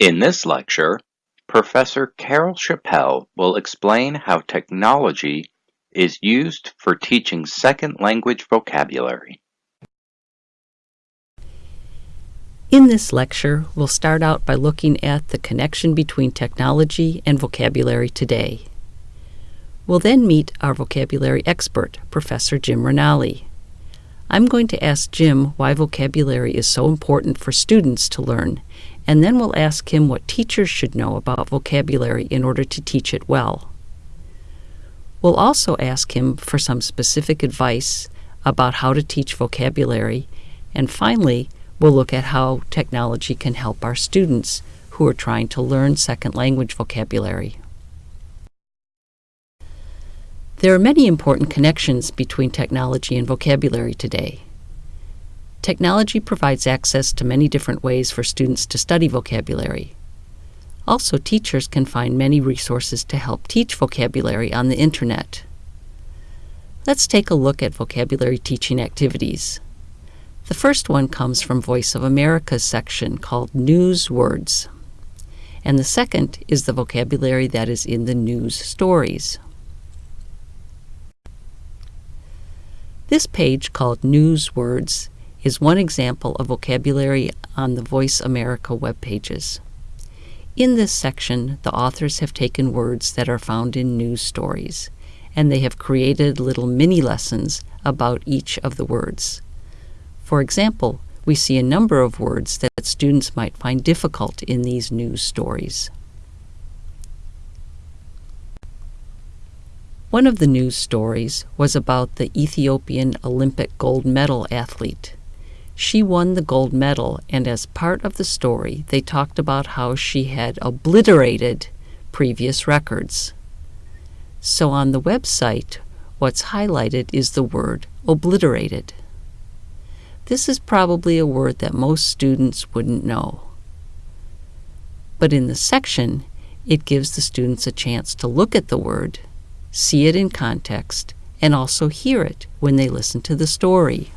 In this lecture, Professor Carol Chapelle will explain how technology is used for teaching second language vocabulary. In this lecture, we'll start out by looking at the connection between technology and vocabulary today. We'll then meet our vocabulary expert, Professor Jim Ranalli. I'm going to ask Jim why vocabulary is so important for students to learn, and then we'll ask him what teachers should know about vocabulary in order to teach it well. We'll also ask him for some specific advice about how to teach vocabulary, and finally, we'll look at how technology can help our students who are trying to learn second language vocabulary. There are many important connections between technology and vocabulary today. Technology provides access to many different ways for students to study vocabulary. Also, teachers can find many resources to help teach vocabulary on the Internet. Let's take a look at vocabulary teaching activities. The first one comes from Voice of America's section called News Words. And the second is the vocabulary that is in the news stories. This page called News Words is one example of vocabulary on the Voice America web pages. In this section, the authors have taken words that are found in news stories, and they have created little mini lessons about each of the words. For example, we see a number of words that students might find difficult in these news stories. One of the news stories was about the Ethiopian Olympic gold medal athlete. She won the gold medal, and as part of the story, they talked about how she had obliterated previous records. So on the website, what's highlighted is the word obliterated. This is probably a word that most students wouldn't know. But in the section, it gives the students a chance to look at the word, see it in context, and also hear it when they listen to the story.